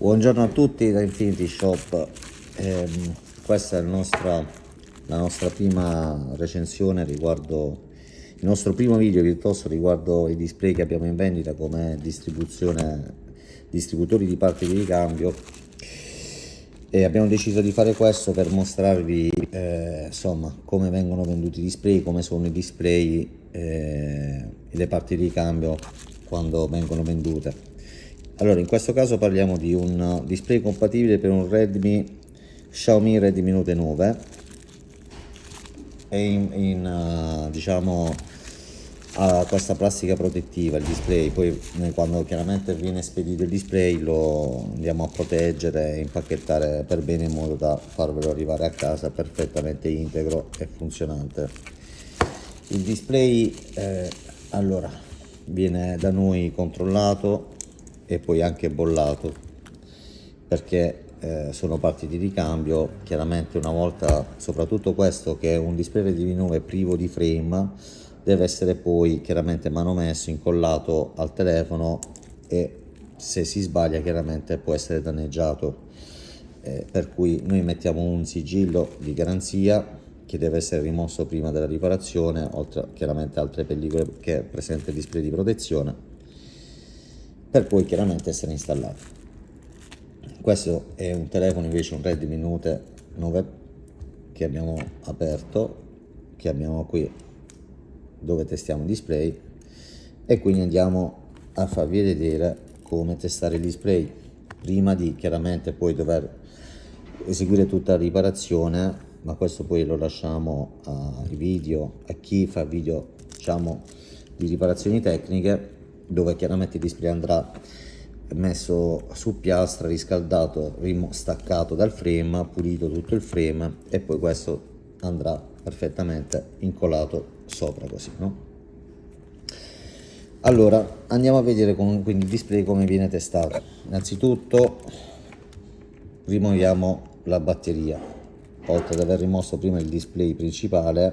Buongiorno a tutti da Infinity Shop, eh, questa è nostra, la nostra prima recensione riguardo il nostro primo video piuttosto riguardo i display che abbiamo in vendita come distribuzione distributori di parti di ricambio. E abbiamo deciso di fare questo per mostrarvi eh, insomma come vengono venduti i display come sono i display eh, e le parti di ricambio quando vengono vendute allora in questo caso parliamo di un display compatibile per un Redmi Xiaomi Redmi Note 9 e in, in uh, diciamo ha questa plastica protettiva il display. Poi quando chiaramente viene spedito il display lo andiamo a proteggere e impacchettare per bene in modo da farvelo arrivare a casa perfettamente integro e funzionante. Il display eh, allora viene da noi controllato e poi anche bollato perché eh, sono parti di ricambio chiaramente una volta soprattutto questo che è un display di 9 privo di frame deve essere poi chiaramente manomesso, incollato al telefono e se si sbaglia chiaramente può essere danneggiato. Eh, per cui noi mettiamo un sigillo di garanzia che deve essere rimosso prima della riparazione, oltre chiaramente altre pellicole che presente il display di protezione, per poi chiaramente essere installato. Questo è un telefono invece, un Redmi Note 9 che abbiamo aperto, che abbiamo qui dove testiamo il display e quindi andiamo a farvi vedere come testare il display prima di chiaramente poi dover eseguire tutta la riparazione ma questo poi lo lasciamo ai video a chi fa video diciamo di riparazioni tecniche dove chiaramente il display andrà messo su piastra riscaldato staccato dal frame pulito tutto il frame e poi questo andrà perfettamente incollato sopra così no? Allora andiamo a vedere come, quindi il display come viene testato. Innanzitutto rimuoviamo la batteria. Oltre ad aver rimosso prima il display principale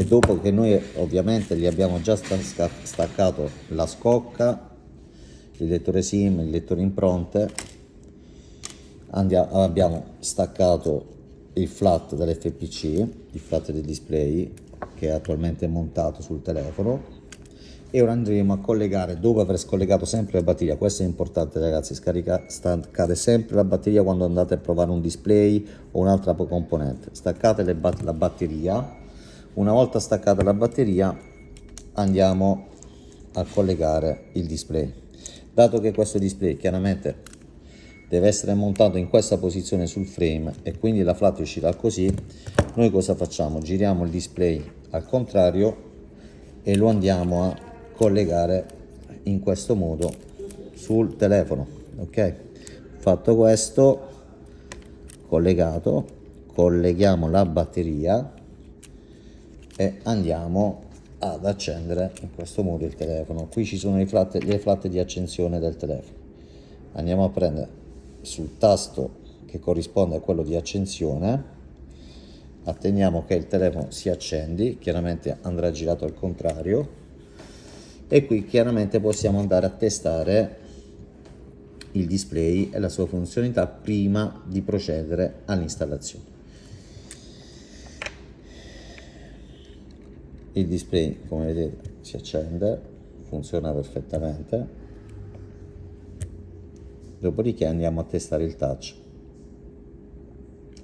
e dopo che noi ovviamente gli abbiamo già staccato la scocca il lettore sim il lettore impronte andiamo, abbiamo staccato il flat dell'FPC il flat del display che è attualmente montato sul telefono e ora andremo a collegare dopo aver scollegato sempre la batteria questo è importante ragazzi scarica, staccate sempre la batteria quando andate a provare un display o un'altra componente. Staccate bat la batteria una volta staccata la batteria andiamo a collegare il display. Dato che questo display chiaramente deve essere montato in questa posizione sul frame e quindi la flat uscirà così noi cosa facciamo? Giriamo il display al contrario e lo andiamo a collegare in questo modo sul telefono ok? Fatto questo collegato colleghiamo la batteria e andiamo ad accendere in questo modo il telefono. Qui ci sono flat, le flat di accensione del telefono. Andiamo a prendere sul tasto che corrisponde a quello di accensione. Attendiamo che il telefono si accendi. Chiaramente andrà girato al contrario. E qui chiaramente possiamo andare a testare il display e la sua funzionalità prima di procedere all'installazione il display come vedete si accende funziona perfettamente. Dopodiché andiamo a testare il touch.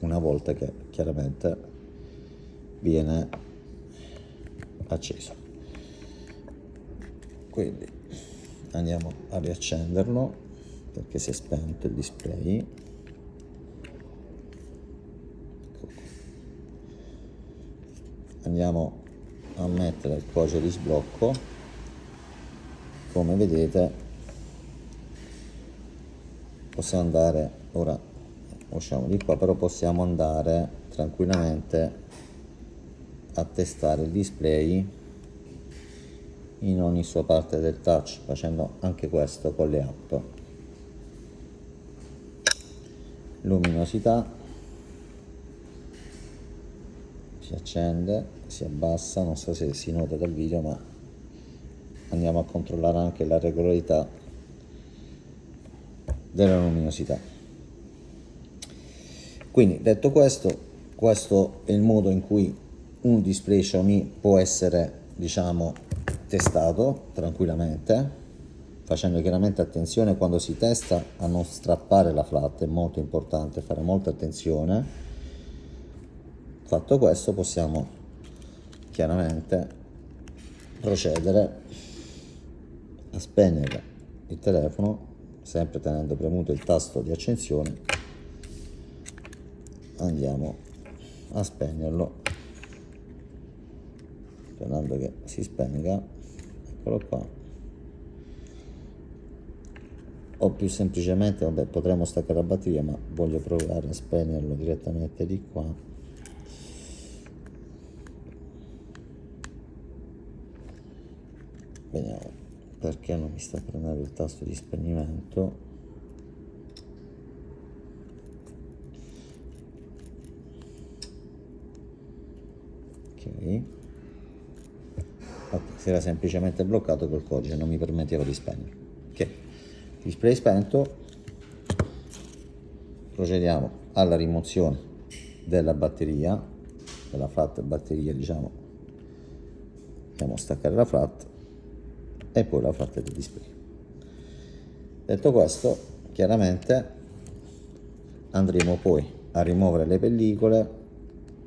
Una volta che chiaramente viene acceso. Quindi andiamo a riaccenderlo perché si è spento il display. Andiamo a mettere il codice di sblocco. Come vedete possiamo andare ora usciamo di qua però possiamo andare tranquillamente a testare il display in ogni sua parte del touch facendo anche questo con le app. Luminosità. Si accende si abbassa non so se si nota dal video ma andiamo a controllare anche la regolarità della luminosità quindi detto questo questo è il modo in cui un display Xiaomi può essere diciamo testato tranquillamente facendo chiaramente attenzione quando si testa a non strappare la flat è molto importante fare molta attenzione. Fatto questo possiamo chiaramente procedere a spegnere il telefono sempre tenendo premuto il tasto di accensione andiamo a spegnerlo. Sperando che si spenga eccolo qua. O più semplicemente vabbè potremmo staccare la batteria ma voglio provare a spegnerlo direttamente di qua vediamo perché non mi sta prendendo il tasto di spegnimento? Ok. Ok si era semplicemente bloccato col codice non mi permetteva di spegnere. Ok. Display spento. Procediamo alla rimozione della batteria della flat batteria diciamo. Andiamo a staccare la flat e poi la flat del display detto questo chiaramente andremo poi a rimuovere le pellicole.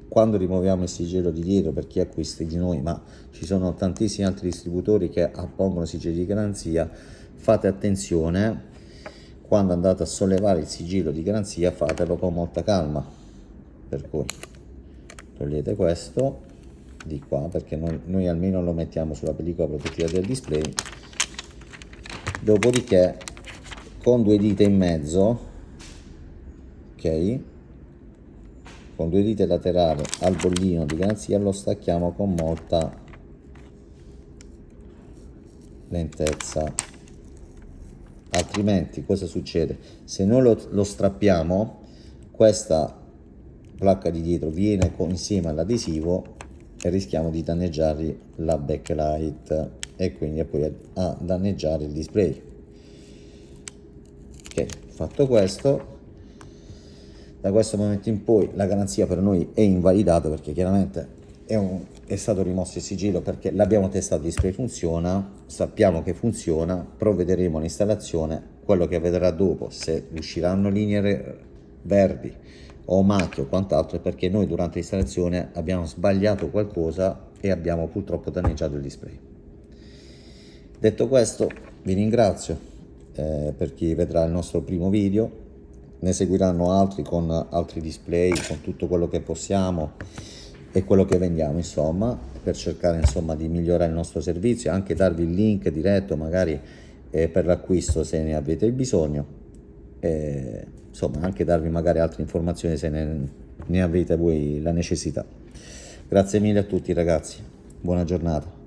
Quando rimuoviamo il sigillo di dietro per chi acquista di noi ma ci sono tantissimi altri distributori che appongono sigilli di garanzia fate attenzione. Quando andate a sollevare il sigillo di garanzia fatelo con molta calma. Per cui togliete questo di qua perché noi, noi almeno lo mettiamo sulla pellicola protettiva del display. Dopodiché con due dita in mezzo ok? Con due dita laterali al bollino di garanzia lo stacchiamo con molta lentezza. Altrimenti cosa succede? Se noi lo, lo strappiamo questa placca di dietro viene con, insieme all'adesivo e rischiamo di danneggiare la backlight e quindi poi a, a danneggiare il display. Ok fatto questo da questo momento in poi la garanzia per noi è invalidata perché chiaramente è, un, è stato rimosso il sigillo perché l'abbiamo testato, il display funziona, sappiamo che funziona, provvederemo all'installazione, quello che vedrà dopo, se usciranno linee verdi o macchie o quant'altro è perché noi durante l'installazione abbiamo sbagliato qualcosa e abbiamo purtroppo danneggiato il display. Detto questo vi ringrazio eh, per chi vedrà il nostro primo video ne seguiranno altri con altri display, con tutto quello che possiamo e quello che vendiamo insomma per cercare insomma di migliorare il nostro servizio anche darvi il link diretto magari eh, per l'acquisto se ne avete bisogno e, insomma anche darvi magari altre informazioni se ne, ne avete voi la necessità. Grazie mille a tutti ragazzi. Buona giornata